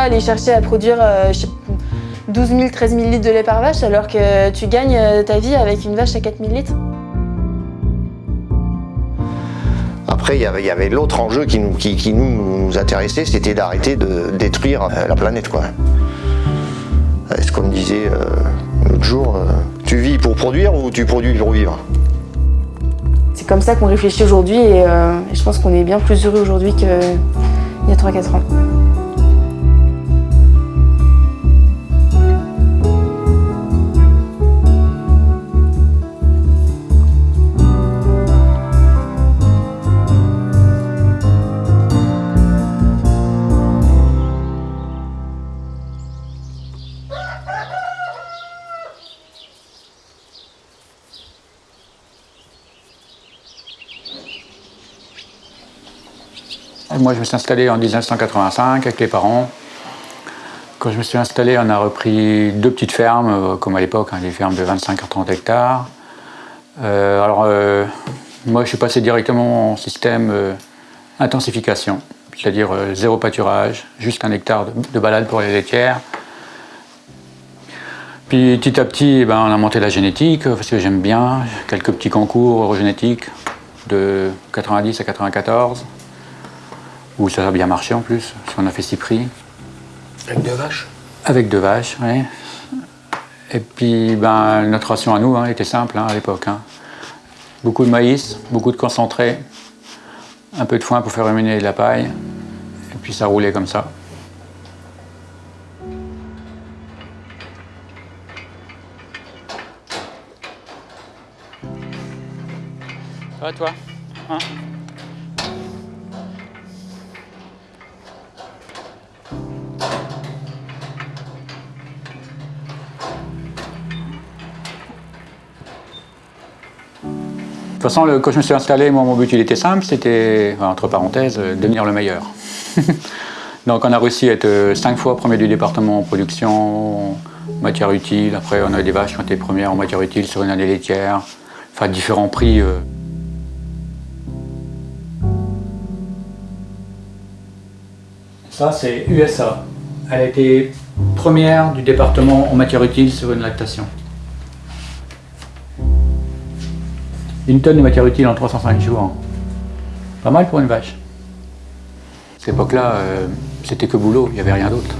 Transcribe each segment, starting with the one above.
pourquoi aller chercher à produire euh, 12 000, 13 000 litres de lait par vache alors que tu gagnes euh, ta vie avec une vache à 4 000 litres Après, il y avait, l'autre enjeu qui nous, qui, qui nous, nous intéressait, c'était d'arrêter de détruire euh, la planète. Quoi. C'est comme disait euh, l'autre jour, euh, tu vis pour produire ou tu produis pour vivre? C'est comme ça qu'on réfléchit aujourd'hui et, euh, et je pense qu'on est bien plus heureux aujourd'hui qu'il y a 3-4 ans. Moi, je me suis installé en 1985 avec les parents. Quand je me suis installé, on a repris deux petites fermes, euh, comme à l'époque, hein, des fermes de 25 à 30 hectares. Euh, alors, euh, moi, je suis passé directement en système intensification, c'est-à-dire zéro pâturage, juste un hectare de, de balade pour les laitières. Puis petit à petit, eh ben, on a monté la génétique, parce que j'aime bien, quelques petits concours eurogénétiques de 90 à 94 où ça a bien marché en plus, parce qu'on a fait six prix. Avec deux vaches Avec deux vaches, oui. Et puis, ben, notre ration à nous hein, était simple hein, à l'époque. hein. Beaucoup de maïs, beaucoup de concentré, un peu de foin pour faire ruminer de la paille, et puis ça roulait comme ça. Ça va toi? Hein? Toute façon, quand je me suis installé, moi, mon but, il était simple, c'était, entre parenthèses, euh, devenir le meilleur. Donc on a réussi à être euh, cinq fois premier du département en production, matière utile. Après, on a des vaches qui ont été premières en matière utile sur une année laitière. Enfin, différents prix. euh. Ça, c'est USA. Elle a été première du département en matière utile sur une lactation. Une tonne de matière utile en 305 jours. Pas mal pour une vache. À cette époque-là, euh, c'était que boulot, il n'y avait rien d'autre.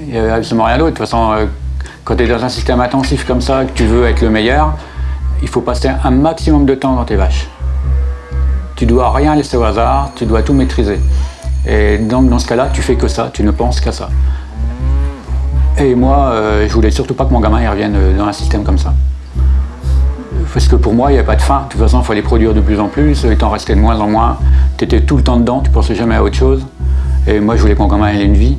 Il n'y avait absolument rien d'autre. De toute façon, euh, quand tu es dans un système intensif comme ça, que tu veux être le meilleur, il faut passer un maximum de temps dans tes vaches. Tu dois rien laisser au hasard, tu dois tout maîtriser. Et donc dans ce cas-là, tu fais que ça, tu ne penses qu'à ça. Et moi, euh, je voulais surtout pas que mon gamin il revienne euh, dans un système comme ça. Parce que pour moi, il n'y avait pas de fin. De toute façon, il fallait produire de plus en plus, il t'en restait de moins en moins. Tu étais tout le temps dedans, tu pensais jamais à autre chose. Et moi, je voulais mon gamin ait une vie.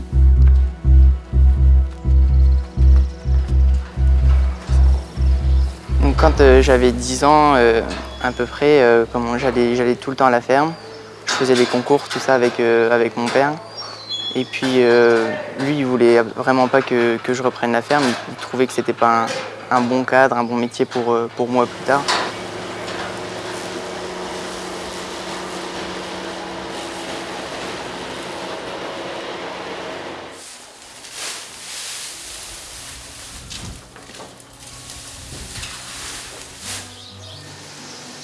Donc quand euh, j'avais 10 ans euh, à peu près, euh, j'allais tout le temps à la ferme. Je faisais des concours, tout ça avec, avec mon père. Et puis lui, il voulait vraiment pas que, que je reprenne la ferme. Il trouvait que c'était pas un, un bon cadre, un bon métier pour, euh, moi plus tard.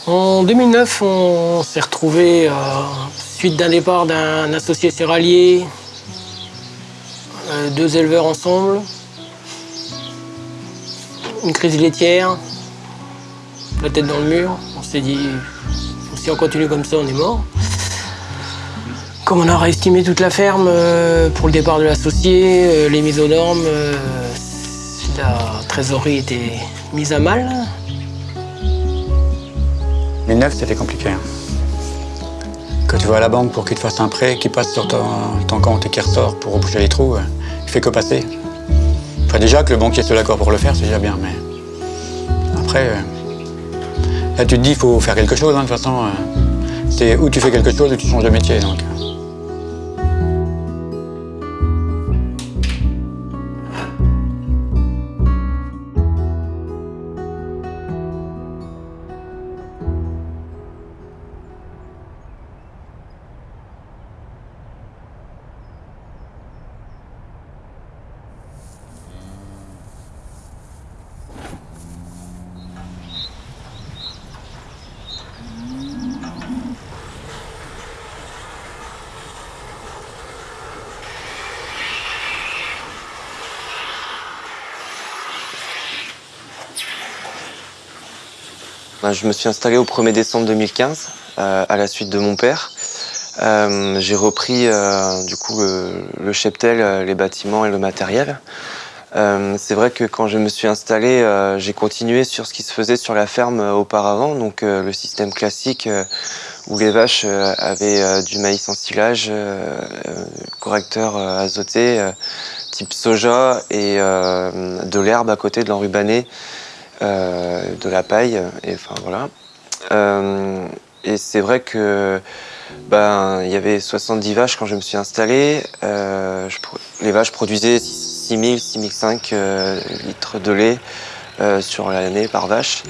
En 2009, on s'est retrouvé suite d'un départ d'un associé céréalier, euh, deux éleveurs ensemble, une crise laitière, la tête dans le mur. On s'est dit, si on continue comme ça, on est mort. Comme on a réestimé toute la ferme euh, pour le départ de l'associé, euh, les mises aux normes, euh, la trésorerie était mise à mal. 2009, c'était compliqué. hein. Quand tu vas à la banque pour qu'il te fasse un prêt qui passe sur ton, compte et qui ressort pour boucher les trous, il fait que passer. Déjà que le banquier soit d'accord pour le faire, c'est déjà bien, mais après, euh, là tu te dis il faut faire quelque chose, hein, de toute façon. euh, c'est ou tu fais quelque chose ou tu changes de métier. Donc. Je me suis installé au 1er décembre 2015 à la suite de mon père. J'ai repris du coup le cheptel, les bâtiments et le matériel. Euh, c'est vrai que quand je me suis installé, euh, j'ai continué sur ce qui se faisait sur la ferme euh, auparavant, donc le système classique où les vaches avaient du maïs en silage, correcteur azoté, type soja et de l'herbe à côté, de l'enrubané, de la paille, et enfin voilà. et c'est vrai que ben, il y avait 70 vaches quand je me suis installé. les vaches produisaient 6000, 6005 euh, litres de lait euh, sur l'année par vache.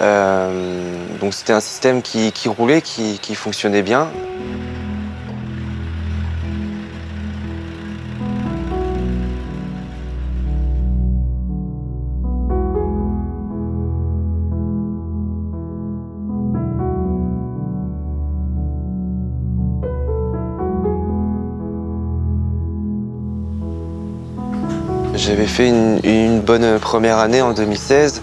Euh, donc c'était un système qui, roulait, qui fonctionnait bien. Fait une, bonne première année en 2016,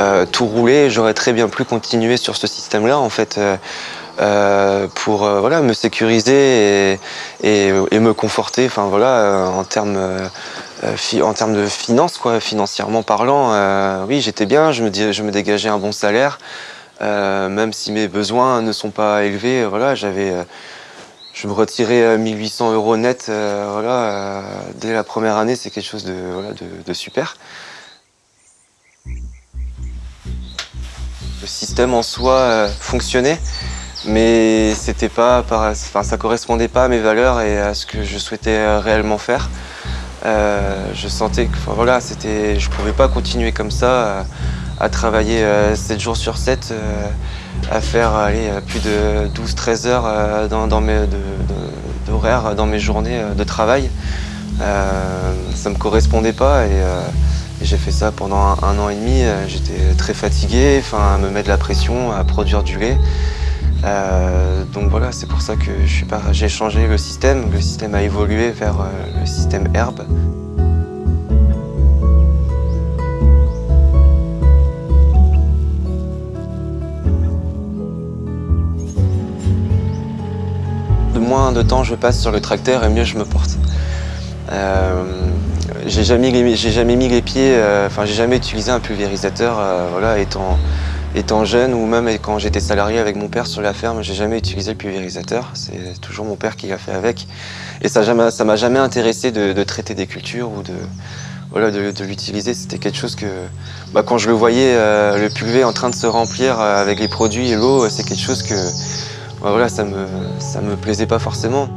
euh, tout roulait, j'aurais très bien pu continuer sur ce système-là en fait. Euh, euh, pour voilà, me sécuriser et, me conforter enfin, voilà, en termes en termes de finances, quoi, financièrement parlant, oui, j'étais bien, je me, je me dégageais un bon salaire, même si mes besoins ne sont pas élevés, voilà, j'avais je me retirais 1800 euros net euh, voilà, euh, dès la première année, c'est quelque chose de, de, super. Le système en soi euh, fonctionnait, mais c'était pas, enfin, ça correspondait pas à mes valeurs et à ce que je souhaitais réellement faire. je sentais que voilà, je pouvais pas continuer comme ça, à, travailler 7 jours sur 7 à faire aller plus de 12-13 heures euh, dans, mes d'horaire dans mes journées euh, de travail. Euh, ça ne me correspondait pas et, j'ai fait ça pendant un, an et demi. J'étais très fatigué, à me mettre de la pression, à produire du lait. donc voilà, c'est pour ça que j'ai changé le système. Le système a évolué vers le système herbe. Moins de temps je passe sur le tracteur et mieux je me porte. Euh, j'ai jamais, jamais mis les pieds, euh, enfin j'ai jamais utilisé un pulvérisateur, euh, voilà, étant, étant jeune ou même quand j'étais salarié avec mon père sur la ferme, j'ai jamais utilisé le pulvérisateur. C'est toujours mon père qui l'a fait avec. Et ça ne ça m'a jamais intéressé de, traiter des cultures ou de, voilà, de, l'utiliser. C'était quelque chose que, bah, quand je le voyais, le pulvé en train de se remplir avec les produits et l'eau, c'est quelque chose que bah voilà, ça me, me plaisait pas forcément.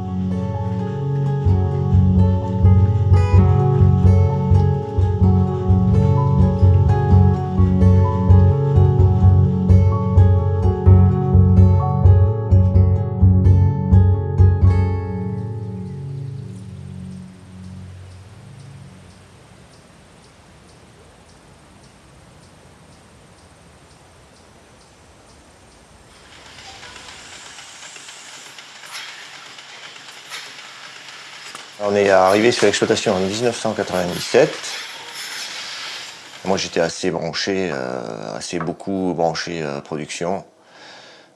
Arrivé sur l'exploitation en 1997. Moi, j'étais assez branché, euh, assez beaucoup branché euh, production.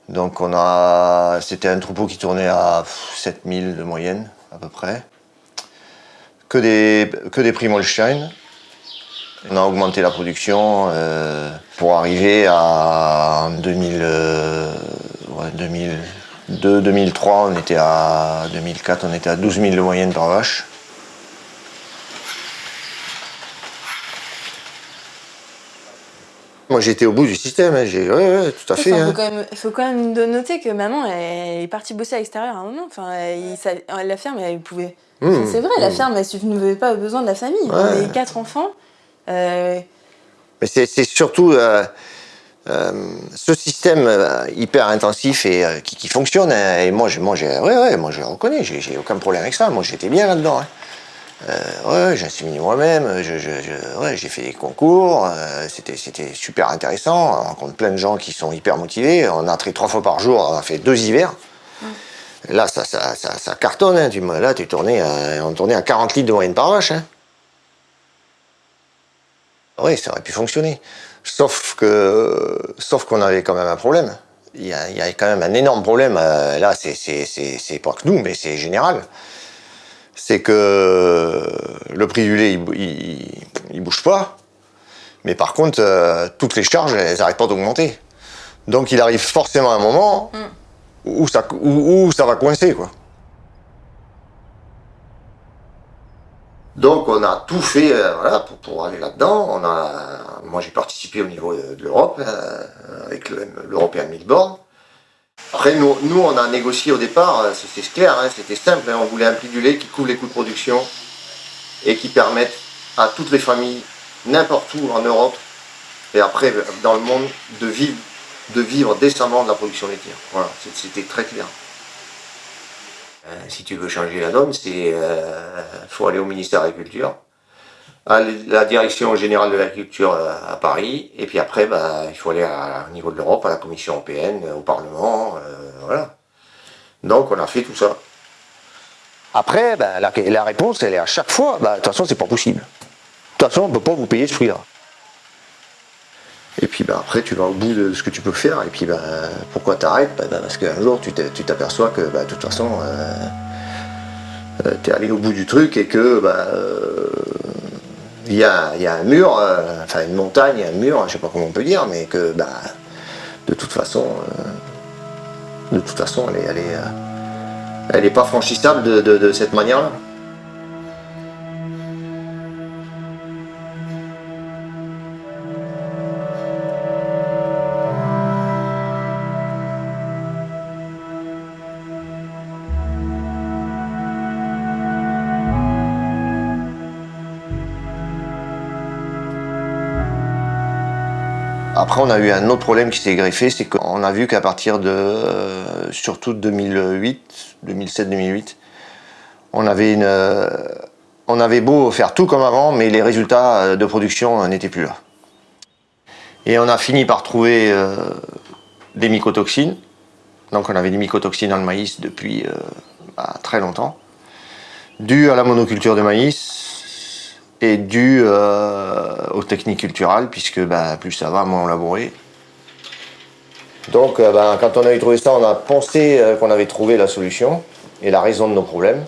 Donc, on a, c'était un troupeau qui tournait à 7000 de moyenne, à peu près. Que des, que des Primolstein. On a augmenté la production euh, pour arriver à 2000, 2000 de 2003, on était à 2004, on était à 12 000 de moyenne par vache. Moi j'étais au bout du système, hein. j'ai ouais, tout à fait. Il faut, quand même noter que maman elle est partie bosser à l'extérieur à un moment. Enfin, la ferme, elle pouvait. Mmh. c'est vrai, la mmh. ferme, elle ne avait pas besoin de la famille. On avait quatre enfants. Euh, Mais c'est surtout. Euh, euh, ce système euh, hyper intensif et euh, qui, fonctionne, hein, et moi, je, moi, ouais, ouais, moi, je reconnais, j'ai aucun problème avec ça. Moi, j'étais bien là-dedans. Hein. ouais, j'ai moi-même, je, ouais, j'ai fait des concours, c'était super intéressant. On rencontre plein de gens qui sont hyper motivés. On a entré trois fois par jour, on a fait deux hivers. Là, ça, ça, ça, cartonne. Hein. Tu, là, tu tournais, on tournait à 40 litres de moyenne par vache. oui, ça aurait pu fonctionner. Sauf que, sauf qu'on avait quand même un problème. Il y, a, quand même un énorme problème. Euh, là, c'est pas que nous, mais c'est général. C'est que le prix du lait, il, bouge pas. Mais par contre, euh, toutes les charges, elles n'arrêtent pas d'augmenter. Donc il arrive forcément un moment mm. où, ça, où ça va coincer, quoi. Donc on a tout fait euh, pour, aller là-dedans. Moi j'ai participé au niveau de, l'Europe euh, avec l'European Milkboard. Après nous, nous on a négocié au départ, euh, c'était clair, hein, c'était simple, hein. on voulait un prix du lait qui couvre les coûts de production et qui permette à toutes les familles, n'importe où en Europe et après dans le monde, de vivre, de vivre décemment de la production laitière. Voilà, c'était très clair. Euh, si tu veux changer la donne, c'est euh, faut aller au ministère de l'Agriculture, à la direction générale de l'agriculture euh, à Paris, et puis après, bah, il faut aller au niveau de l'Europe, à la Commission européenne, au Parlement, voilà. Donc on a fait tout ça. Après, bah, la, réponse, elle est à chaque fois, bah, de toute façon, c'est pas possible. De toute façon, on ne peut pas vous payer ce prix-là. Et puis bah, après, tu vas au bout de ce que tu peux faire. Et puis bah, pourquoi t'arrêtes? Bah, bah, Parce qu'un jour, tu t'aperçois que bah, de toute façon, euh, euh, tu es allé au bout du truc et que bah, euh, il y, a, un mur, enfin une montagne, un mur, je sais pas comment on peut dire, mais que bah, de toute façon, de toute façon, elle est, elle est, elle est pas franchissable de cette manière-là. Après, on a eu un autre problème qui s'est greffé, c'est qu'on a vu qu'à partir de, euh, surtout 2008, 2007-2008, on avait euh, on avait beau faire tout comme avant, mais les résultats euh, de production n'étaient plus là. Et on a fini par trouver des mycotoxines. Donc on avait des mycotoxines dans le maïs depuis bah, très longtemps, dues à la monoculture de maïs, est dû euh, aux techniques culturelles, puisque ben, plus ça va, moins on labourait. Donc euh, ben, quand on a eu trouvé ça, on a pensé euh, qu'on avait trouvé la solution et la raison de nos problèmes.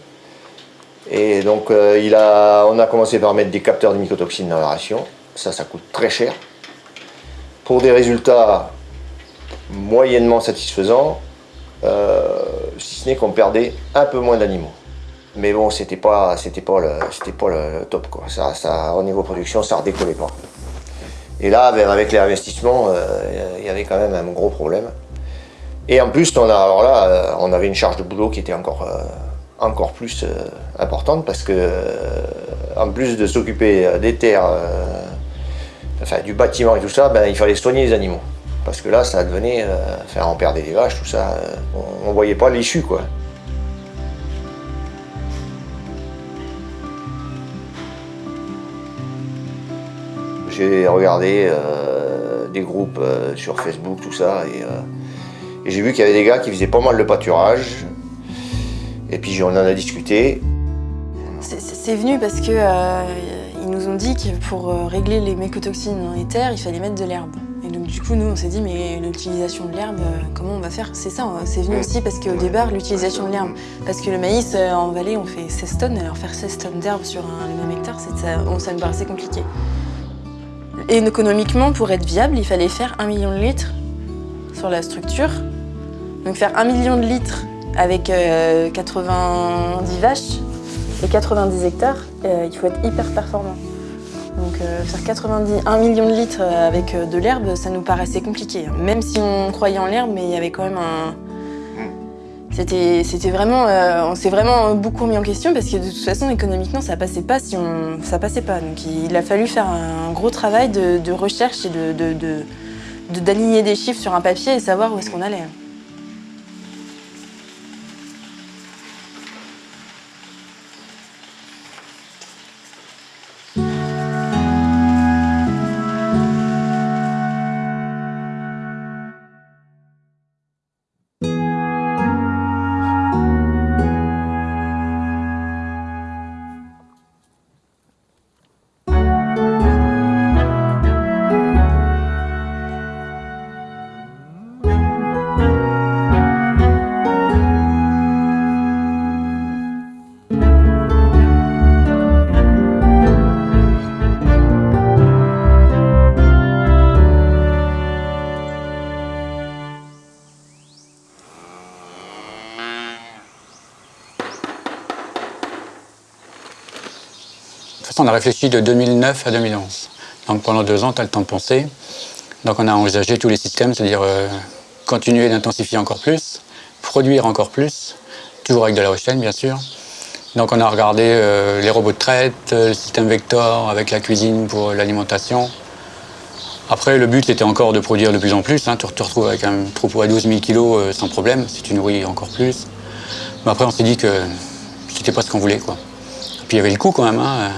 Et donc on a commencé par mettre des capteurs de mycotoxines dans la ration. Ça, ça coûte très cher. Pour des résultats moyennement satisfaisants, si ce n'est qu'on perdait un peu moins d'animaux. Mais bon, c'était pas, c'était pas le, c'était pas le top quoi. Ça, au niveau production, ça redécollait pas. Et là, ben, avec les investissements, euh, il y avait quand même un gros problème. Et en plus, on a, alors là, euh, on avait une charge de boulot qui était encore, euh, encore plus importante parce que, en plus de s'occuper des terres, du bâtiment et tout ça, ben, il fallait soigner les animaux. Parce que là, ça devenait, enfin, on perdait des vaches, tout ça, on, on voyait pas l'issue quoi. J'ai regardé euh, des groupes euh, sur Facebook, tout ça, euh, et, j'ai vu qu'il y avait des gars qui faisaient pas mal de pâturage. Et puis on en a discuté. C'est venu parce que ils nous ont dit que pour régler les mécotoxines dans les terres, il fallait mettre de l'herbe. Et donc du coup, nous, on s'est dit, mais l'utilisation de l'herbe, comment on va faire? C'est ça, hein. c'est venu aussi parce qu'au départ, l'utilisation de l'herbe. Parce que le maïs, en vallée, on fait 16 tonnes, alors faire 16 tonnes d'herbe sur un, le même hectare, ça, ça me paraissait compliqué. Et économiquement, pour être viable, il fallait faire un million de litres sur la structure. Donc faire un million de litres avec 90 euh, vaches et 90 hectares, euh, il faut être hyper performant. Donc euh, faire 90, 1 million de litres avec de l'herbe, ça nous paraissait compliqué. Même si on croyait en l'herbe, mais il y avait quand même un, c'était vraiment, euh, on s'est vraiment beaucoup remis en question parce que de toute façon, économiquement, ça passait pas si on, ça passait pas. Donc il a fallu faire un gros travail de, recherche et d'aligner de, des chiffres sur un papier et savoir où est-ce qu'on allait. On a réfléchi de 2009 à 2011. Donc pendant deux ans, tu as le temps de penser. Donc on a envisagé tous les systèmes, c'est-à-dire euh, continuer d'intensifier encore plus, produire encore plus, toujours avec de la haute chaîne bien sûr. Donc on a regardé euh, les robots de traite, euh, le système Vector avec la cuisine pour l'alimentation. Après le but était encore de produire de plus en plus, hein. tu te retrouves avec un troupeau à 12 000 kg sans problème, si tu nourris encore plus. Mais après on s'est dit que c'était pas ce qu'on voulait. Puis il y avait le coût quand même. Hein.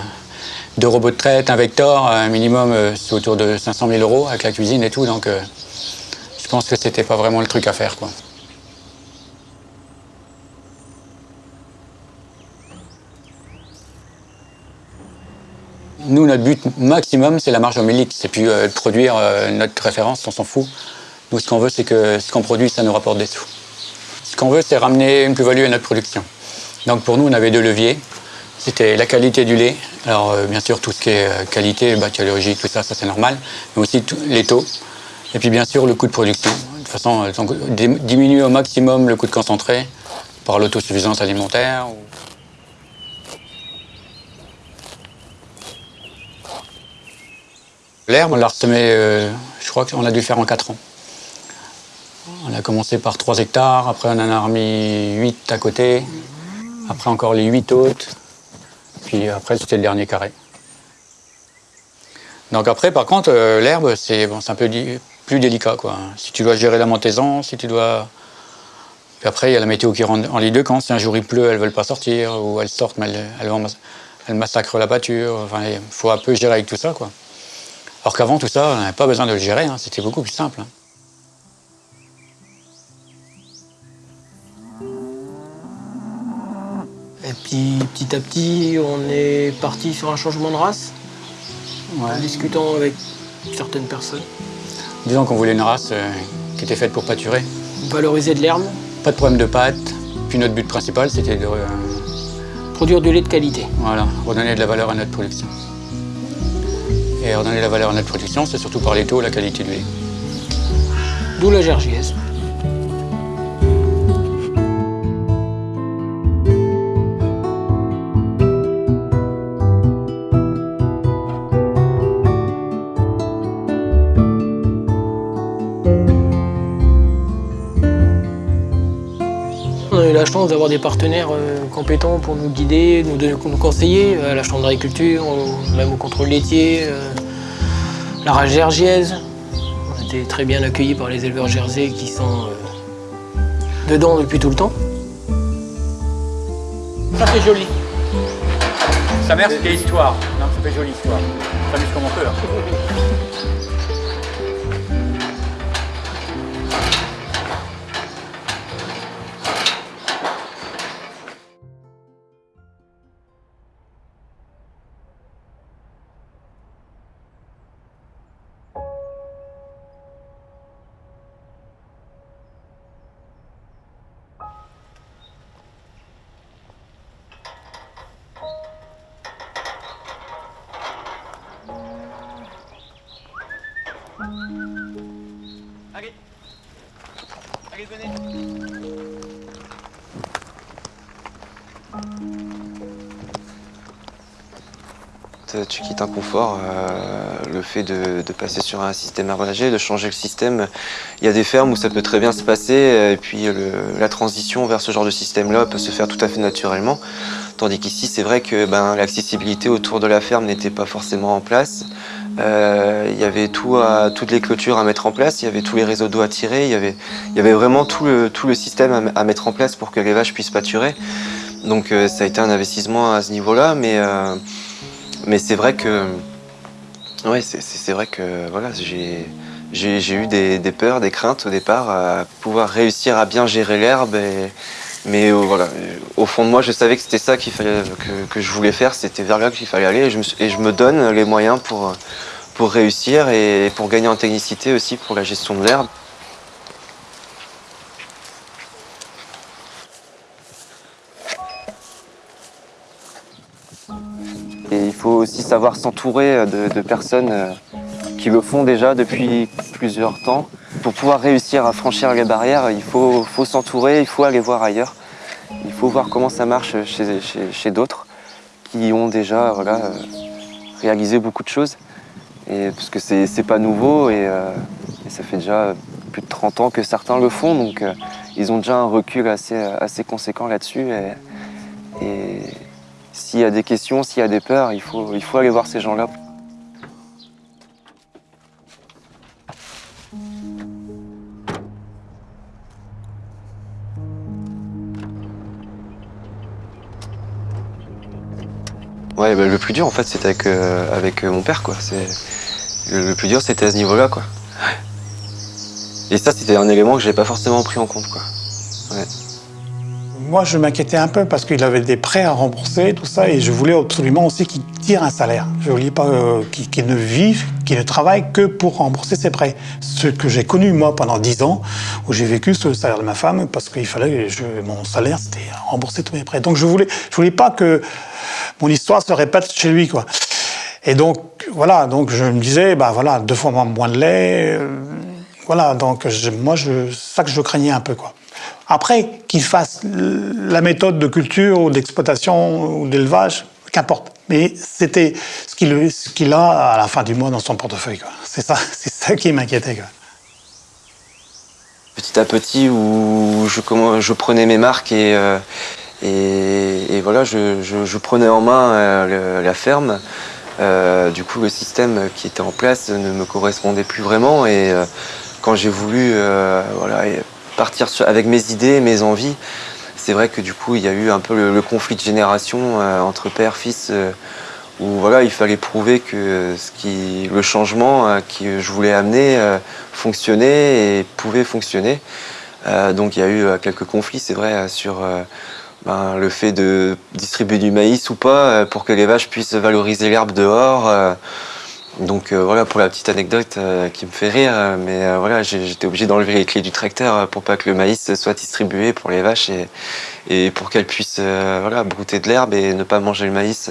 Deux robots de traite, un Vector, un minimum c'est autour de 500 000 euros avec la cuisine et tout. Donc je pense que c'était pas vraiment le truc à faire. Nous, notre but maximum, c'est la marge homélique. C'est plus euh, produire euh, notre référence, on s'en fout. Nous, ce qu'on veut, c'est que ce qu'on produit, ça nous rapporte des sous. Ce qu'on veut, c'est ramener une plus-value à notre production. Donc pour nous, on avait deux leviers. C'était la qualité du lait. Alors euh, bien sûr, tout ce qui est qualité, bactériologie, tout ça, ça c'est normal. Mais aussi les taux. Et puis bien sûr, le coût de production. De toute façon, diminuer au maximum le coût de concentré par l'autosuffisance alimentaire. L'herbe, on l'a ressemé, euh, je crois qu'on a dû le faire en 4 ans. On a commencé par 3 hectares, après on en a remis 8 à côté, après encore les 8 autres, puis après c'était le dernier carré. Donc après, par contre, euh, l'herbe, c'est bon, un peu plus délicat. Quoi. Si tu dois gérer la montaison, si tu dois... Puis après, il y a la météo qui rentre en les deux camps. Si un jour il pleut, elles ne veulent pas sortir, ou elles sortent, mais elles, massacrent la pâture. Enfin, il faut un peu gérer avec tout ça. Quoi. Alors qu'avant, tout ça, on n'avait pas besoin de le gérer, hein. c'était beaucoup plus simple. Hein. Et puis petit à petit, on est parti sur un changement de race, en discutant avec certaines personnes. Disons qu'on voulait une race euh, qui était faite pour pâturer. Valoriser de l'herbe. Pas de problème de pâte. Puis notre but principal, c'était de... Euh, Produire du lait de qualité. Voilà, redonner de la valeur à notre production. Et redonner la valeur à notre production, c'est surtout par les taux, la qualité du lait. D'où la gergièse. La chance d'avoir des partenaires euh, compétents pour nous guider, nous, donner, nous conseiller, à la Chambre d'agriculture, même au contrôle laitier, euh, la rage gergiaise. On a été très bien accueillis par les éleveurs jersey qui sont euh, dedans depuis tout le temps. Ça c'est joli. Sa mère c'était histoire. Non, ça fait jolie histoire. Ça comme on peut. Hein. Tu quittes un confort, euh, le fait de, passer sur un système aménagé, de changer le système. Il y a des fermes où ça peut très bien se passer, et puis la transition vers ce genre de système-là peut se faire tout à fait naturellement. Tandis qu'ici, c'est vrai que ben, l'accessibilité autour de la ferme n'était pas forcément en place. Euh, il y avait tout toutes les clôtures à mettre en place, il y avait tous les réseaux d'eau à tirer, il y avait, vraiment tout le, système à, mettre en place pour que les vaches puissent pâturer. Donc euh, ça a été un investissement à ce niveau-là, mais, euh, mais c'est vrai que ouais, c'est vrai que voilà, j'ai eu des, des, peurs, des craintes au départ à pouvoir réussir à bien gérer l'herbe. Mais voilà, au fond de moi, je savais que c'était ça fallait, que, que, je voulais faire, c'était vers là qu'il fallait aller, et je, me, et je, me, donne les moyens pour, pour réussir et pour gagner en technicité aussi pour la gestion de l'herbe. Faut aussi savoir s'entourer de, de, personnes euh, qui le font déjà depuis plusieurs temps. Pour pouvoir réussir à franchir les barrières, il faut, s'entourer, il faut aller voir ailleurs. Il faut voir comment ça marche chez, d'autres qui ont déjà voilà, réaliser beaucoup de choses. Et, parce que c'est pas nouveau et, ça fait déjà plus de 30 ans que certains le font. Donc ils ont déjà un recul assez conséquent là-dessus. S'il y a des questions, s'il y a des peurs, il faut, il faut aller voir ces gens-là. Ouais, bah, le plus dur en fait c'était avec, euh, avec euh, mon père quoi. Le, le plus dur c'était à ce niveau-là quoi. Et ça c'était un élément que j'avais pas forcément pris en compte quoi. Moi, je m'inquiétais un peu parce qu'il avait des prêts à rembourser, tout ça, et je voulais absolument aussi qu'il tire un salaire. Je voulais pas euh, qu'il ne vive, qu'il ne travaille que pour rembourser ses prêts. Ce que j'ai connu, moi, pendant dix ans, où j'ai vécu sur le salaire de ma femme, parce qu'il fallait, je, mon salaire, c'était rembourser tous mes prêts. Donc, je voulais, je voulais pas que mon histoire se répète chez lui, quoi. Et donc, voilà, donc je me disais, bah voilà, deux fois moins de lait, euh, voilà, donc moi, c'est ça que je craignais un peu, quoi. Après, qu'il fasse la méthode de culture ou d'exploitation ou d'élevage, qu'importe. Mais c'était ce qu'il a à la fin du mois dans son portefeuille. C'est ça, ça qui m'inquiétait. Petit à petit, où je, prenais mes marques et, euh, voilà, je, prenais en main euh, la ferme. Euh, du coup, le système qui était en place ne me correspondait plus vraiment. Et quand j'ai voulu voilà, partir avec mes idées, mes envies. C'est vrai que du coup, il y a eu un peu le, conflit de génération euh, entre père, fils, euh, où voilà, il fallait prouver que ce qui, le changement euh, que je voulais amener fonctionnait et pouvait fonctionner. donc il y a eu quelques conflits, c'est vrai, sur ben, le fait de distribuer du maïs ou pas pour que les vaches puissent valoriser l'herbe dehors. Donc euh, voilà pour la petite anecdote euh, qui me fait rire, euh, mais voilà j'étais obligé d'enlever les clés du tracteur pour pas que le maïs soit distribué pour les vaches et, pour qu'elles puissent voilà, brouter de l'herbe et ne pas manger le maïs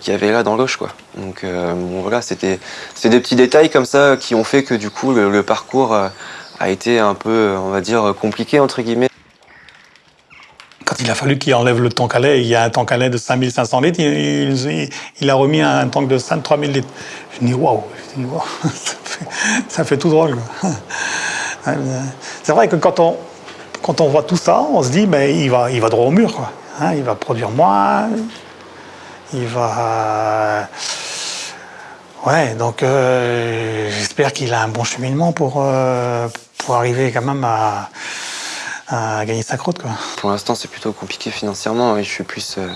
qu'il y avait là dans l'oche quoi. Donc voilà c'était c'est des petits détails comme ça qui ont fait que du coup le, le parcours a été un peu on va dire compliqué entre guillemets quand il a fallu qu'il enlève le tank à lait, il y a un tank à lait de 5500 litres, il, a remis un tank de 3000 litres. Je dis waouh, ça, fait, tout drôle. C'est vrai que quand on, quand on voit tout ça, on se dit, mais il va, il va droit au mur. Quoi. Hein, il va produire moins, il va... Ouais, donc euh, j'espère qu'il a un bon cheminement pour, euh, pour arriver quand même à à gagner sa croûte. Quoi. Pour l'instant, c'est plutôt compliqué financièrement. Je suis plus, euh,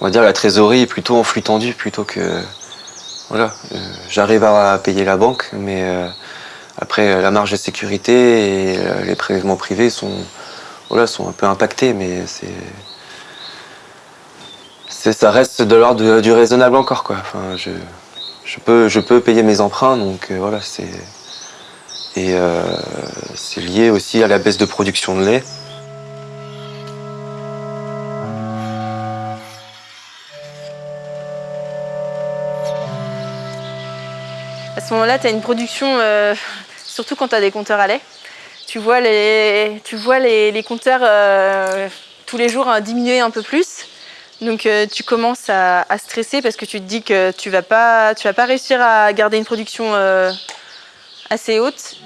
on va dire, la trésorerie est plutôt en flux tendu plutôt que. Voilà, euh, j'arrive à payer la banque, mais euh, après, la marge de sécurité et les prélèvements privés sont, voilà, sont un peu impactés, mais c'est. Ça reste de l'ordre du raisonnable encore. Quoi. Enfin, je, je, peux, je peux payer mes emprunts, donc voilà, c'est. Et euh, c'est lié aussi à la baisse de production de lait. À ce moment-là, tu as une production, euh, surtout quand tu as des compteurs à lait. Tu vois les, tu vois les, compteurs euh, tous les jours diminuer un peu plus. Donc tu commences à, stresser parce que tu te dis que tu ne vas, vas pas réussir à garder une production assez haute.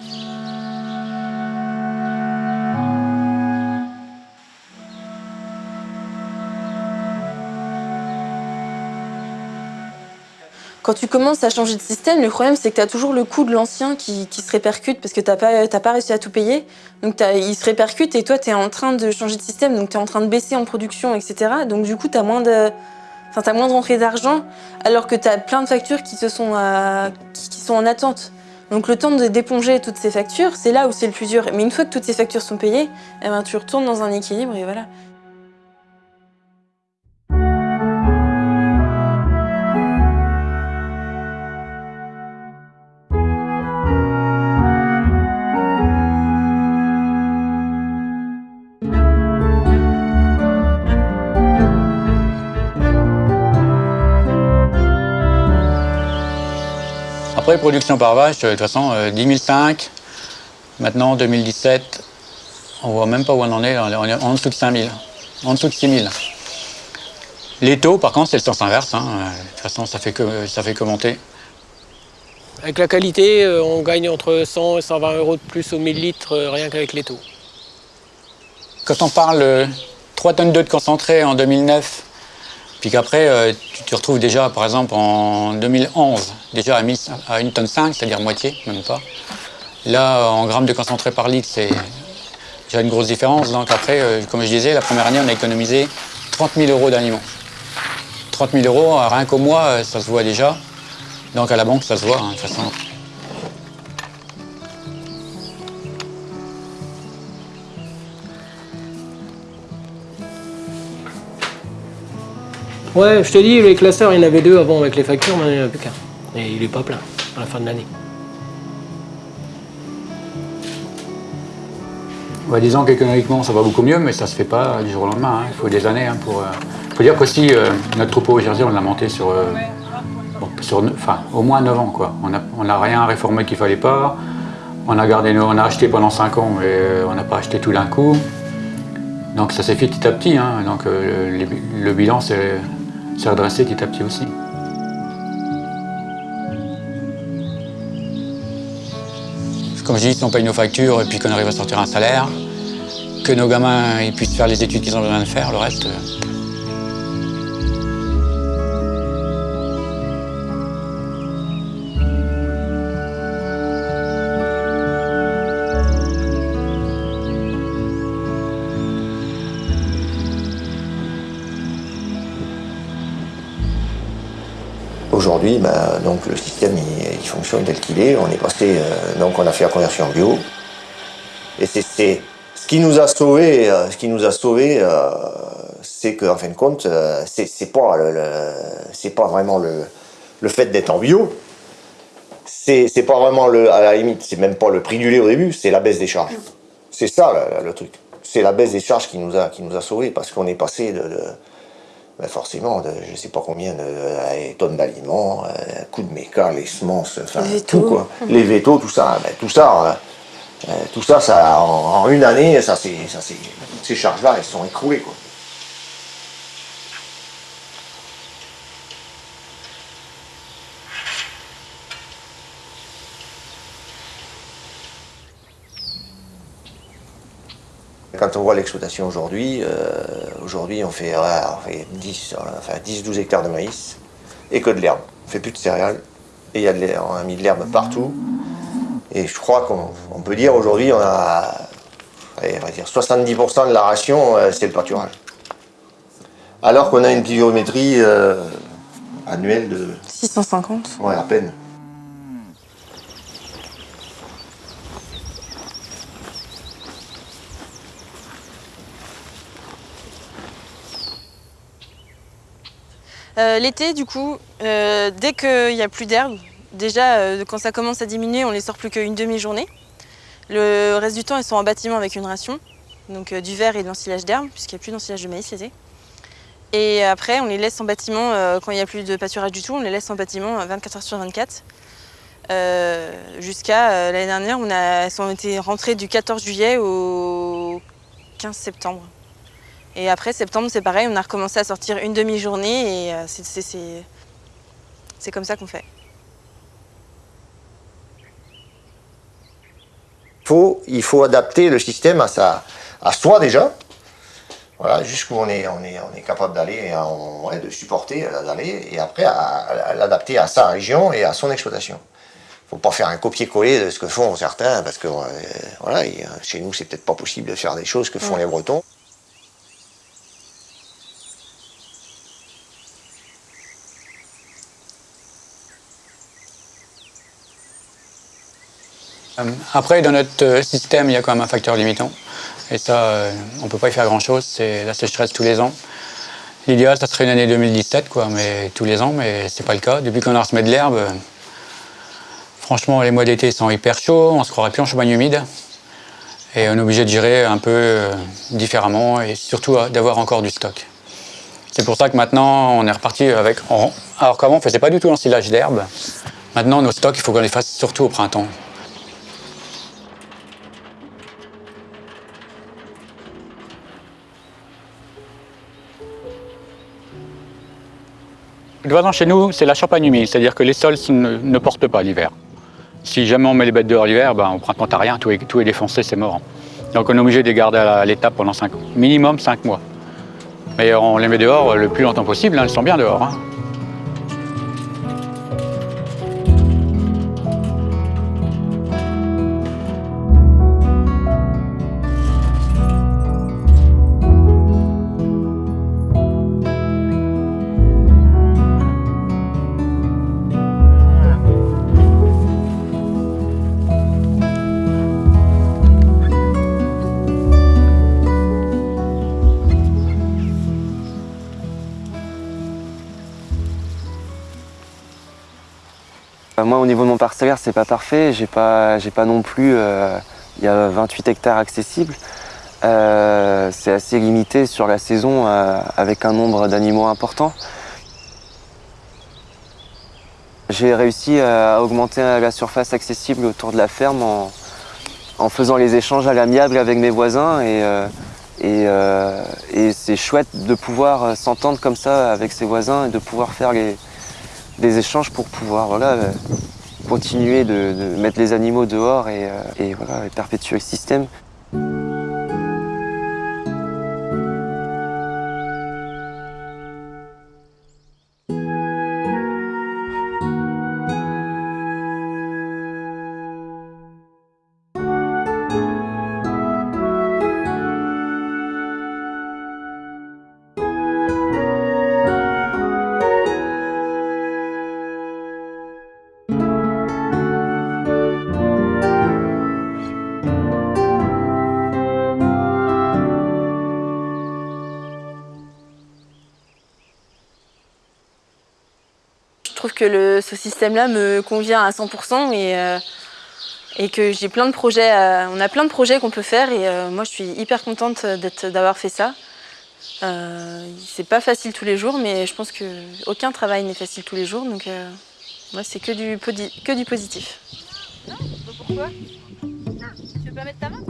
Quand tu commences à changer de système, le problème c'est que tu as toujours le coût de l'ancien qui, se répercute parce que tu n'as pas, pas réussi à tout payer. Donc il se répercute et toi tu es en train de changer de système, donc tu es en train de baisser en production, etc. Donc du coup tu as moins de... Enfin, moins de rentrée d'argent alors que tu as plein de factures qui, se sont, euh, qui sont en attente. Donc le temps d'éponger toutes ces factures, c'est là où c'est le plus dur. Mais une fois que toutes ces factures sont payées, eh ben, tu retournes dans un équilibre et voilà. Après, production par vache, de toute façon, 10 005, maintenant 2017, on voit même pas où on en est, on est en dessous de 5 000, en dessous de 6 000. Les taux, par contre, c'est le sens inverse. hein. Euh, De toute façon, ça fait que, ça fait que monter. Avec la qualité, euh, on gagne entre 100 et 120 euros de plus au 1000 litres euh, rien qu'avec les taux. Quand on parle euh, 3 tonnes d'eau de concentré en 2009, puis qu'après, euh, tu te retrouves déjà, par exemple, en 2011, déjà à, 1000 à 1 tonne 5, c'est-à-dire moitié, même pas. Là, en grammes de concentré par litre, c'est déjà une grosse différence. Donc après, euh, comme je disais, la première année, on a économisé 30 000 euros d'aliments. 30 000 euros, rien qu'au mois, euh, ça se voit déjà. Donc à la banque, ça se voit, hein. Ouais, je te dis, les classeurs, il y en avait deux avant avec les factures, maintenant il n'y en a plus qu'un. Et il est pas plein à la fin de l'année. Disons qu'économiquement, ça va beaucoup mieux, mais ça se fait pas du jour au lendemain. hein. Il faut des années hein, pour. Il faut dire qu'aussi, euh, notre troupeau au Jersey, on l'a monté sur, euh, bon, ne- enfin, au moins 9 ans. Quoi. On n'a rien réformé qu'il fallait pas. On a, gardé on a acheté pendant 5 ans, mais euh, on n'a pas acheté tout d'un coup. Donc ça s'est fait petit à petit. hein. Donc euh, le bilan s'est s'est redressé petit à petit aussi. Comme je dis, si on paye nos factures et puis qu'on arrive à sortir un salaire, que nos gamins ils puissent faire les études qu'ils ont besoin de faire, le reste. euh, Aujourd'hui, ben, donc, le système il, fonctionne tel qu'il est. On est passé, euh, donc on a fait la conversion en bio. Et c'est ce qui nous a sauvé, euh, ce qui nous a sauvé, euh, c'est qu'en fin de compte, c'est pas c'est pas vraiment le, le fait d'être en bio. C'est pas vraiment le, à la limite, c'est même pas le prix du lait au début, c'est la baisse des charges. C'est ça le, truc. C'est la baisse des charges qui nous a, qui nous a sauvés parce qu'on est passé de ben forcément, de, je sais pas combien de euh, tonnes d'aliments, euh, coût de méca, les semences, enfin Les tout quoi. Les vétos, tout ça, ben, tout ça, euh, euh, tout ça, ça en, en une année, ça c'est, ça ces charges-là, elles sont écroulées quoi. Quand on voit l'exploitation aujourd'hui, euh, aujourd'hui on fait, ouais, on fait 10, enfin 10-12 hectares de maïs et que de l'herbe. On fait plus de céréales et y a de on a mis de l'herbe partout. Et je crois qu'on on peut dire aujourd'hui on a allez, on va dire 70% de la ration, euh, c'est le pâturage. Alors qu'on a une pluviométrie euh, annuelle de 650. ouais, à peine. Euh, L'été, du coup, euh, dès qu'il n'y a plus d'herbe, déjà euh, quand ça commence à diminuer, on les sort plus qu'une demi-journée. Le reste du temps, ils sont en bâtiment avec une ration, donc du verre et de l'ensilage d'herbe, puisqu'il n'y a plus d'ensilage de maïs l'été. Et après, on les laisse en bâtiment, quand il n'y a plus de pâturage du tout, on les laisse en bâtiment euh, 24 heures sur 24. Euh, Jusqu'à l'année dernière, on a, elles ont été rentrées du 14 juillet au 15 septembre. Et après septembre, c'est pareil, on a recommencé à sortir une demi-journée et euh, c'est- comme ça qu'on fait. faut, il faut adapter le système à, sa, à soi déjà. Voilà, jusqu'où on est, on est, on est capable d'aller, de supporter, euh, d'aller, et après à, à l'adapter à sa région et à son exploitation. faut pas faire un copier-coller de ce que font certains, parce que euh, voilà, et, chez nous, c'est peut-être pas possible de faire des choses que font les Bretons. Après, dans notre euh, système, il y a quand même un facteur limitant. Et ça, euh, on ne peut pas y faire grand-chose. C'est la sécheresse tous les ans. L'idéal, ça serait une année 2017, quoi, mais tous les ans, mais c'est pas le cas. Depuis qu'on a resemé de l'herbe, euh, franchement, les mois d'été sont hyper chauds. On se croirait plus en Champagne humide. Et on est obligé de gérer un peu euh, différemment et surtout euh, d'avoir encore du stock. C'est pour ça que maintenant, on est reparti avec. alors qu'avant, on ne faisait pas du tout l'ensilage d'herbe. Maintenant, nos stocks, il faut qu'on les fasse surtout au printemps. Toute façon, chez nous, c'est la champagne humide, c'est-à-dire que les sols ne, portent pas l'hiver. Si jamais on met les bêtes dehors l'hiver, ben, au printemps, t'as rien, tout est, défoncé, c'est mort. Donc on est obligé de les garder à l'étape pendant 5 minimum 5 mois. Mais on les met dehors le plus longtemps possible, hein, elles sont bien dehors. hein. Parcellaire, c'est pas parfait. J'ai pas, pas non plus. euh, Il y a 28 hectares accessibles. Euh, c'est assez limité sur la saison euh, avec un nombre d'animaux important. J'ai réussi à augmenter la surface accessible autour de la ferme en, faisant les échanges à l'amiable avec mes voisins et, et, et c'est chouette de pouvoir s'entendre comme ça avec ses voisins et de pouvoir faire les, des échanges pour pouvoir voilà, continuer de, mettre les animaux dehors et, euh, et voilà, et perpétuer le système. Que ce système-là me convient à 100% et, euh, et que j'ai plein de projets. euh, on a plein de projets qu'on peut faire et euh, moi je suis hyper contente d'avoir fait ça. C'est pas facile tous les jours, mais je pense que aucun travail n'est facile tous les jours, donc moi c'est que du, que du positif. Non Pourquoi Tu veux pas mettre ta main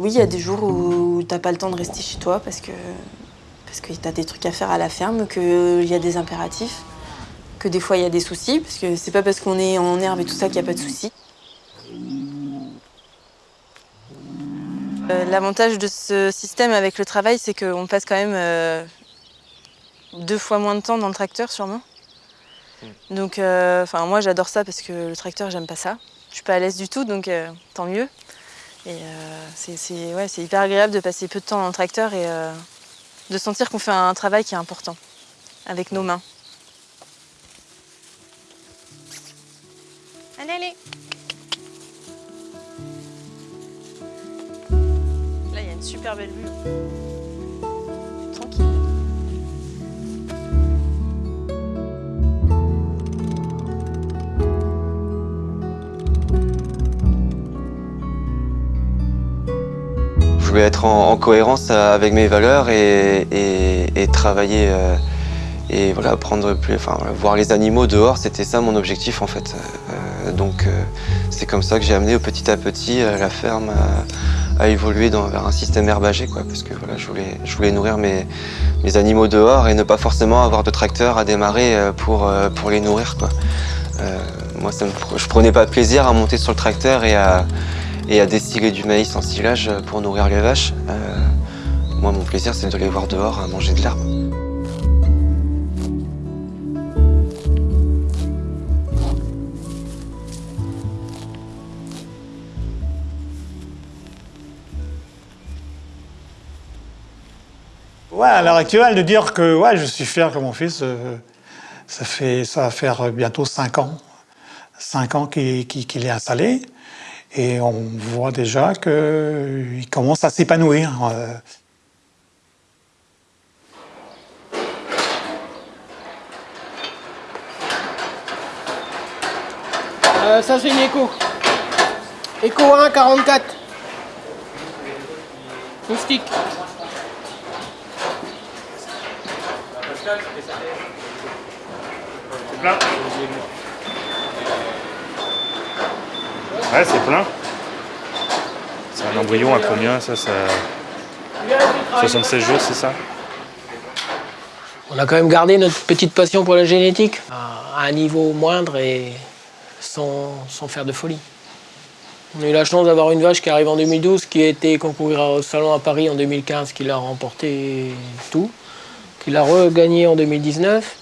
Oui, il y a des jours où t'as pas le temps de rester chez toi parce que parce que t'as des trucs à faire à la ferme, qu'il y a des impératifs, que des fois il y a des soucis, parce que c'est pas parce qu'on est en herbe et tout ça qu'il n'y a pas de soucis. Euh, L'avantage de ce système avec le travail, c'est qu'on passe quand même euh, deux fois moins de temps dans le tracteur, sûrement. Donc, euh, moi j'adore ça parce que le tracteur, j'aime pas ça. Je suis pas à l'aise du tout, donc tant mieux. Et euh, c'est hyper agréable de passer peu de temps dans le tracteur et euh, de sentir qu'on fait un travail qui est important avec nos mains. Allez, allez Là, il y a une super belle vue. Voulais être en, en cohérence euh, avec mes valeurs et, travailler euh, et voilà, prendre enfin, voir les animaux dehors, c'était ça mon objectif en fait. Euh, donc c'est comme ça que j'ai amené petit à petit la ferme à, évoluer vers un système herbagé quoi, parce que voilà, je voulais, je nourrir mes, animaux dehors et ne pas forcément avoir de tracteur à démarrer pour, pour les nourrir quoi. Moi, ça me je prenais pas plaisir à monter sur le tracteur et à, et à destiller du maïs en silage pour nourrir les vaches. Euh, moi, mon plaisir, c'est de les voir dehors à manger de l'herbe. Ouais, à l'heure actuelle, de dire que ouais, je suis fier que mon fils, euh, ça, fait, ça va faire bientôt 5 ans. 5 ans qu'il est installé. Et on voit déjà qu'il commence à s'épanouir. euh. Euh, ça c'est une écho. Écho 1, 44. Moustique. plein. Ouais, c'est plein. C'est un embryon à combien ça, ça... 76 jours, c'est ça? On a quand même gardé notre petite passion pour la génétique à un niveau moindre et sans, sans faire de folie. On a eu la chance d'avoir une vache qui arrive en 2012, qui a été concourir au salon à Paris en 2015, qui l'a remporté tout, qui l'a regagné en 2019.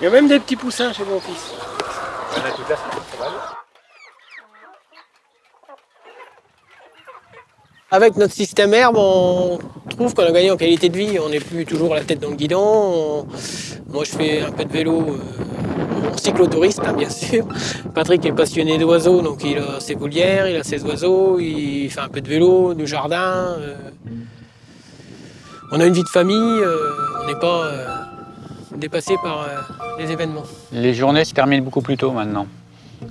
Il y a même des petits poussins chez mon fils. Avec notre système herbe, on trouve qu'on a gagné en qualité de vie. On n'est plus toujours la tête dans le guidon. On- Moi, je fais un peu de vélo euh, en cyclotouriste, hein, bien sûr. Patrick est passionné d'oiseaux, donc il a ses volières, il a ses oiseaux, il fait un peu de vélo, du jardin. euh. On a une vie de famille, euh, on n'est pas euh, dépassé par euh, les journées se terminent beaucoup plus tôt maintenant.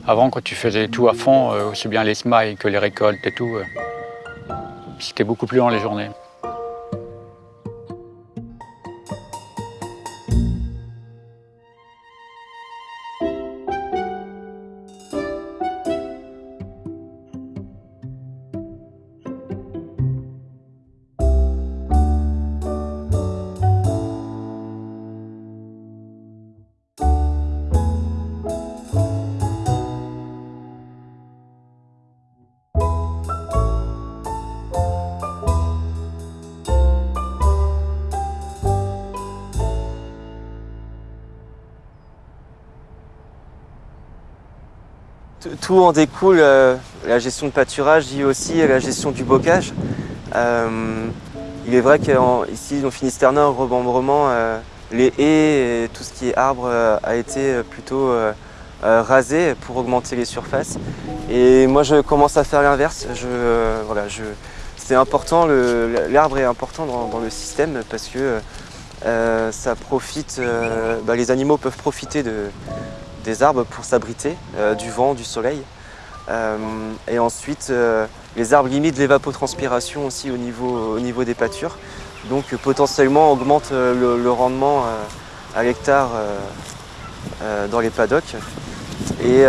Avant, quand tu faisais tout à fond, euh, aussi bien les smiles que les récoltes et tout, euh, c'était beaucoup plus long les journées. Tout en découle, euh, la gestion de pâturage dit aussi la gestion du bocage. Euh, il est vrai qu'ici, dans Finistère Nord, remembrement, euh, les haies et tout ce qui est arbre a été plutôt rasé pour augmenter les surfaces. Et moi, je commence à faire l'inverse. Voilà, c'est important, l'arbre est important dans, le système parce que ça profite, bah, les animaux peuvent profiter de, des arbres pour s'abriter euh, du vent, du soleil. Euh, et ensuite, euh, les arbres limitent l'évapotranspiration aussi au niveau, au niveau des pâtures. Donc potentiellement augmentent euh, le, rendement à l'hectare dans les paddocks. Et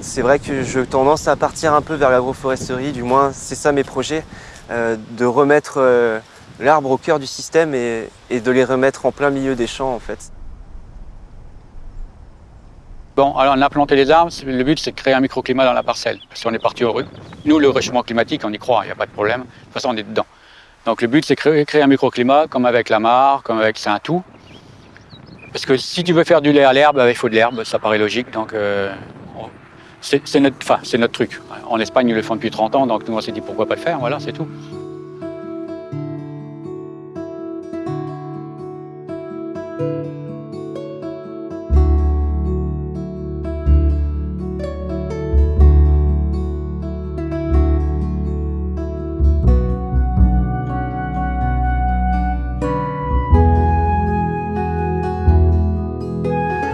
c'est vrai que je tendance à partir un peu vers l'agroforesterie, du moins c'est ça mes projets, de remettre l'arbre au cœur du système et de les remettre en plein milieu des champs en fait. Bon, alors on a planté les arbres, le but c'est de créer un microclimat dans la parcelle, parce qu'on est parti heureux. Nous, le réchauffement climatique, on y croit, il n'y a pas de problème. De toute façon, on est dedans. Donc le but c'est de créer, un microclimat, comme avec la mare, comme avec c'est un tout. Parce que si tu veux faire du lait à l'herbe, il faut de l'herbe, ça paraît logique. Donc euh, c'est notre, notre truc. En Espagne, ils le font depuis 30 ans, donc nous on s'est dit pourquoi pas le faire, voilà, c'est tout.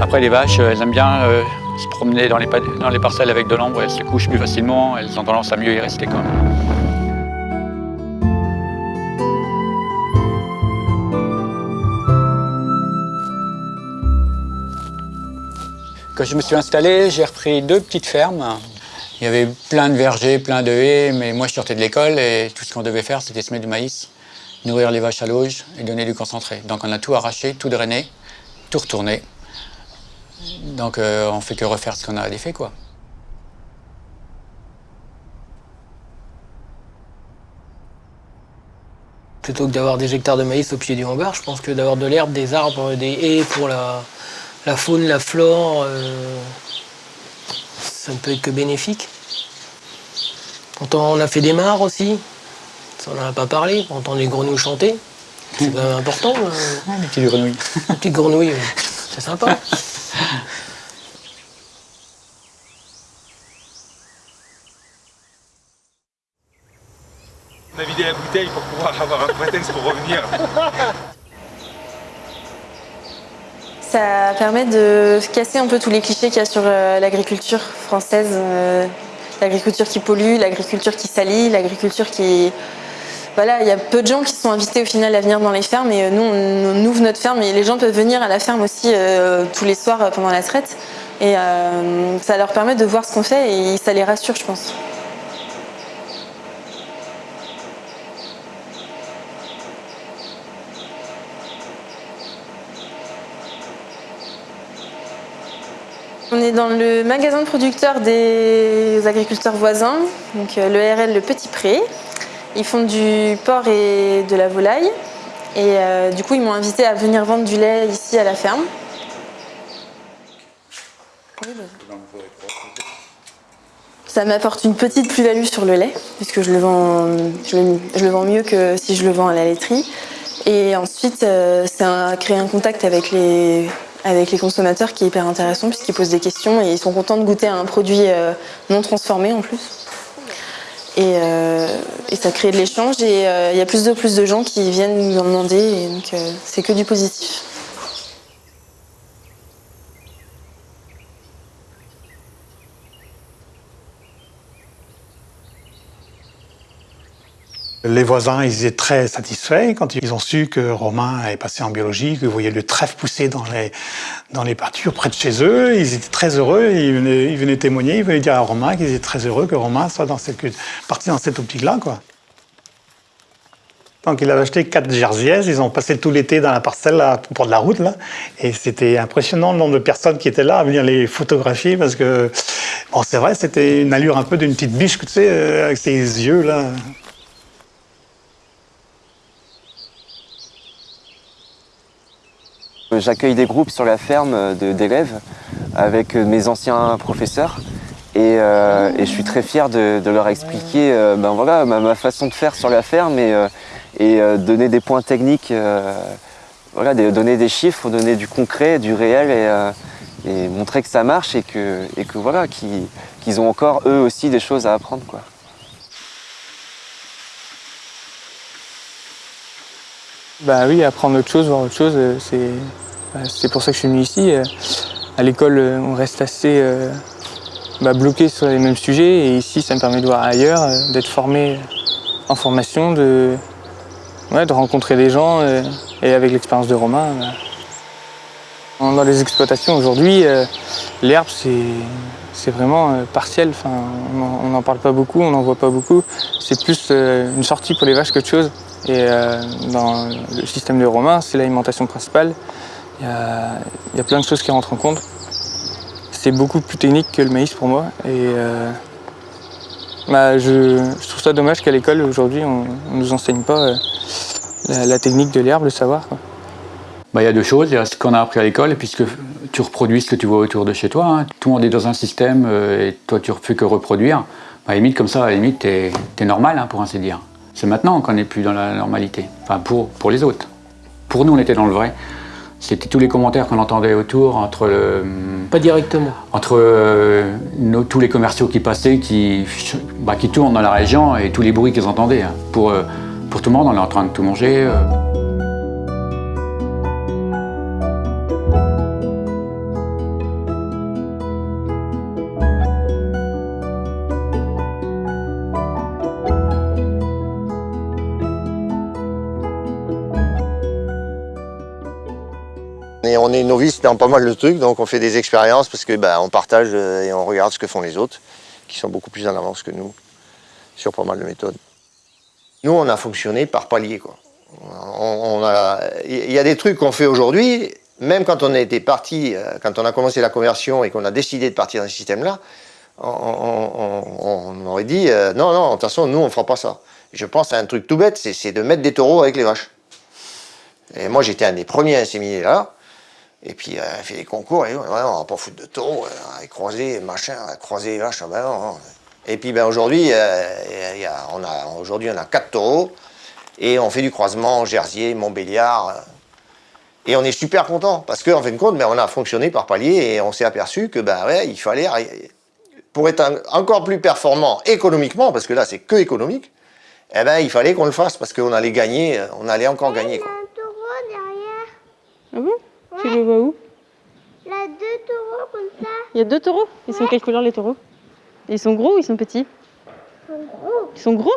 Après, les vaches, euh, elles aiment bien euh, se promener dans les, dans les parcelles avec de l'ombre, elles se couchent plus facilement, elles ont tendance à mieux y rester quand même. Quand je me suis installé, j'ai repris deux petites fermes. Il y avait plein de vergers, plein de haies, mais moi je sortais de l'école et tout ce qu'on devait faire, c'était semer du maïs, nourrir les vaches à l'auge et donner du concentré. Donc on a tout arraché, tout drainé, tout retourné. Donc euh, on fait que refaire ce qu'on a défait, quoi. Plutôt que d'avoir des hectares de maïs au pied du hangar, je pense que d'avoir de l'herbe, des arbres, des haies pour la, la faune, la flore, euh, ça ne peut être que bénéfique. Pourtant, on a fait des mares aussi. Ça, on n'en a pas parlé. On entend les grenouilles chanter. C'est quand même important. euh, les petites grenouilles. les petites grenouilles, euh, c'est sympa. On a vidé la bouteille pour pouvoir avoir un prétexte pour revenir. Ça permet de casser un peu tous les clichés qu'il y a sur euh, l'agriculture française. euh, l'agriculture qui pollue, l'agriculture qui salit, l'agriculture qui... Voilà, il y a peu de gens qui sont invités au final à venir dans les fermes et nous, on, ouvre notre ferme et les gens peuvent venir à la ferme aussi tous les soirs pendant la traite. Et ça leur permet de voir ce qu'on fait et ça les rassure, je pense. On est dans le magasin de producteurs des agriculteurs voisins, donc euh, le RL Le Petit Pré. Ils font du porc et de la volaille. Et euh, du coup, ils m'ont invité à venir vendre du lait ici à la ferme. Ça m'apporte une petite plus-value sur le lait, puisque je le, vends, mieux que si je le vends à la laiterie. Et ensuite, euh, ça crée un contact avec les avec les consommateurs qui est hyper intéressant puisqu'ils posent des questions et ils sont contents de goûter à un produit euh, non transformé en plus. Et, euh, ça crée de l'échange et euh, il y a plus de plus de gens qui viennent nous en demander et donc c'est que du positif. Les voisins, ils étaient très satisfaits quand ils ont su que Romain est passé en biologie, vous voyez le trèfle pousser dans les, dans les pâtures près de chez eux. Ils étaient très heureux, ils venaient, témoigner, ils venaient dire à Romain qu'ils étaient très heureux que Romain soit dans cette, parti dans cette optique-là. quoi. Donc il avait acheté quatre jerseys, ils ont passé tout l'été dans la parcelle pour de la route là, et c'était impressionnant le nombre de personnes qui étaient là à venir les photographier parce que bon c'est vrai c'était une allure un peu d'une petite biche tu sais euh, avec ses yeux là. J'accueille des groupes sur la ferme d'élèves avec mes anciens professeurs et, euh, je suis très fier de, leur expliquer euh, ben voilà, ma, façon de faire sur la ferme et, euh, donner des points techniques, voilà, donner des chiffres, donner du concret, du réel et, montrer que ça marche et et que voilà, qu'ils ont encore eux aussi des choses à apprendre. Quoi. Bah oui, apprendre autre chose, voir autre chose, c'est bah, c'est pour ça que je suis venu ici. Euh, à l'école, euh, on reste assez euh, bah, bloqué sur les mêmes sujets et ici, ça me permet de voir ailleurs, d'être formé en formation, de, de rencontrer des gens et avec l'expérience de Romain. Dans les exploitations aujourd'hui, l'herbe, c'est vraiment partiel. Enfin, on n'en parle pas beaucoup, on n'en voit pas beaucoup. C'est plus une sortie pour les vaches qu'autre chose. Et dans le système de Romain, c'est l'alimentation principale. Il y, a, plein de choses qui rentrent en compte. C'est beaucoup plus technique que le maïs pour moi. Et euh, bah, je, trouve ça dommage qu'à l'école, aujourd'hui, on ne nous enseigne pas euh, la, technique de l'herbe, le savoir. Bah, il y a deux choses. Il y a ce qu'on a appris à l'école, puisque tu reproduis ce que tu vois autour de chez toi. Hein. Tout le monde est dans un système euh, et toi, tu ne fais que reproduire. Bah, limite, comme ça, à limite, tu es, normal, hein, pour ainsi dire. C'est maintenant qu'on n'est plus dans la normalité. Enfin, pour, pour les autres. Pour nous, on était dans le vrai. C'était tous les commentaires qu'on entendait autour, entre le, Pas directement. Entre euh, tous les commerciaux qui passaient, qui, bah, qui tournent dans la région et tous les bruits qu'ils entendaient. Hein. Pour, euh, pour tout le monde, on est en train de tout manger. Euh. On est novice dans pas mal de trucs, donc on fait des expériences parce que bah, on partage euh, et on regarde ce que font les autres, qui sont beaucoup plus en avance que nous sur pas mal de méthodes. Nous, on a fonctionné par palier. Il y a des trucs qu'on fait aujourd'hui, même quand on était parti, euh, quand on a commencé la conversion et qu'on a décidé de partir dans ce système-là, on, aurait dit euh, non, non, de toute façon, nous, on ne fera pas ça. Je pense à un truc tout bête, c'est de mettre des taureaux avec les vaches. Et moi, j'étais un des premiers à inséminer là. Et puis, euh, elle fait des concours, et on va pas foutre de taureau, euh, elle croiser, machin, croiser les vaches, ben non, Et puis, ben, aujourd'hui, euh, on, a, aujourd'hui, on a quatre taureaux, et on fait du croisement Jersier, Montbéliard. Et on est super content, parce qu'en fin de compte, ben, on a fonctionné par palier, et on s'est aperçu que, ben ouais, il fallait, pour être encore plus performant économiquement, parce que là, c'est que économique, eh ben, il fallait qu'on le fasse, parce qu'on allait gagner, on allait encore gagner. Quoi. Il y a un taureau derrière. Ah bon? Tu le où Il y a deux taureaux comme ça. Il y a deux taureaux? Ils sont quelle couleur les taureaux? Ils sont gros ou ils sont petits? Ils sont gros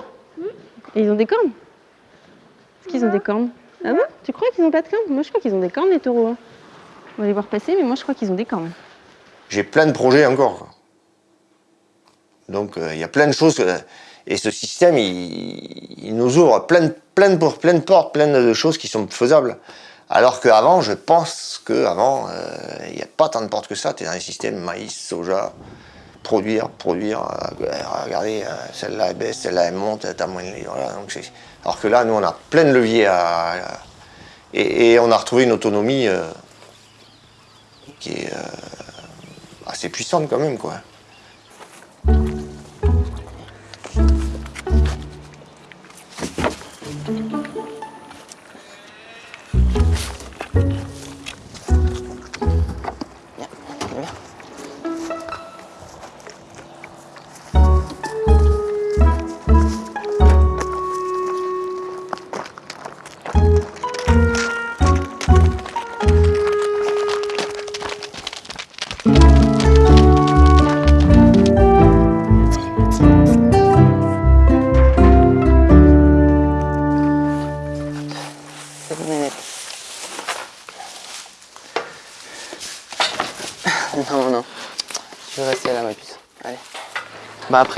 Et ils ont des cornes? Est-ce qu'ils ont des cornes? Ah bon? Tu crois qu'ils n'ont pas de cornes? Moi je crois qu'ils ont des cornes les taureaux. hein. On va les voir passer, mais moi je crois qu'ils ont des cornes. J'ai plein de projets encore. Donc euh, il y a plein de choses. que- et ce système, il, il nous ouvre plein de, plein, de, por- plein de portes, plein de choses qui sont faisables. Alors qu'avant, je pense qu'avant, il n'y a pas tant de portes que ça. Tu es dans un système maïs, soja, produire, produire. euh, regardez, euh, celle-là elle baisse, celle-là elle monte, t'as moins de voilà, Alors que là, nous, on a plein de leviers à. et, et on a retrouvé une autonomie euh, qui est euh, assez puissante quand même, quoi.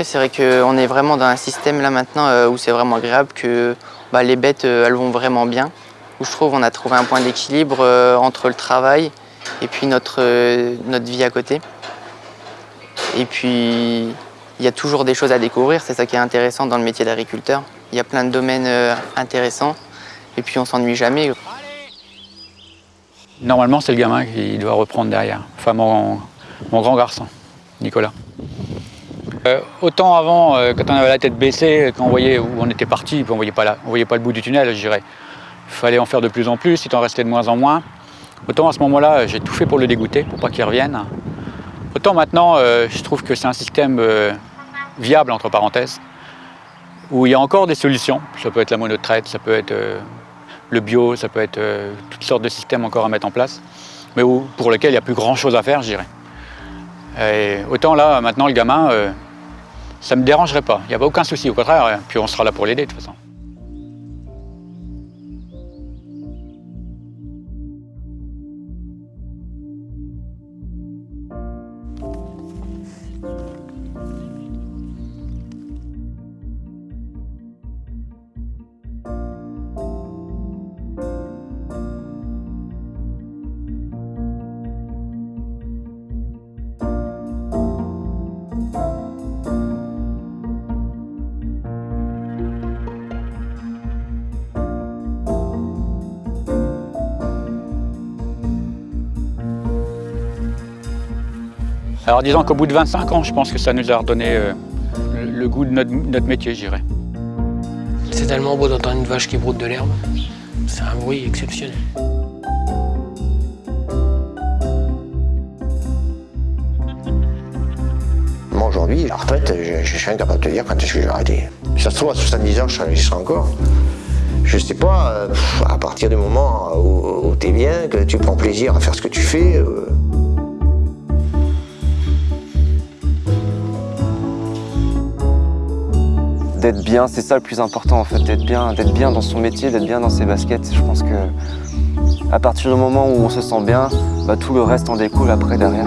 C'est vrai qu'on est vraiment dans un système là maintenant euh, où c'est vraiment agréable que bah, les bêtes, euh, elles vont vraiment bien. Où je trouve on a trouvé un point d'équilibre euh, entre le travail et puis notre, notre vie à côté. Et puis, il y a toujours des choses à découvrir. C'est ça qui est intéressant dans le métier d'agriculteur. Il y a plein de domaines intéressants. Et puis, on s'ennuie jamais. Normalement, c'est le gamin qui doit reprendre derrière. Enfin, mon, mon grand garçon, Nicolas. Euh, autant avant, euh, quand on avait la tête baissée, quand on voyait où on était parti, on voyait pas voyait pas le bout du tunnel, je dirais. Il fallait en faire de plus en plus, il en restait de moins en moins. Autant à ce moment-là, j'ai tout fait pour le dégoûter, pour pas qu'il revienne. Autant maintenant, euh, je trouve que c'est un système euh, viable, entre parenthèses, où il y a encore des solutions. Ça peut être la monotraite, ça peut être euh, le bio, ça peut être euh, toutes sortes de systèmes encore à mettre en place, mais où- pour lesquels il n'y a plus grand-chose à faire, je dirais. Et autant là, maintenant, le gamin, euh, ça ne me dérangerait pas. Il n'y a aucun souci, au contraire. euh, Puis on sera là pour l'aider, de toute façon. Alors disons qu'au bout de 25 ans, je pense que ça nous a redonné euh, le, le goût de notre, notre métier, je dirais. C'est tellement beau d'entendre une vache qui broute de l'herbe. C'est un bruit exceptionnel. Moi aujourd'hui, la retraite, je, je suis incapable de te dire quand est-ce que je vais arrêter. Si ça se trouve, à 70 ans, je serai, encore. Je sais pas, euh, à partir du moment où, tu es bien, que tu prends plaisir à faire ce que tu fais. euh, D'être bien, c'est ça le plus important en fait, d'être bien, dans son métier, d'être bien dans ses baskets. Je pense que à partir du moment où on se sent bien, bah, tout le reste en découle après derrière.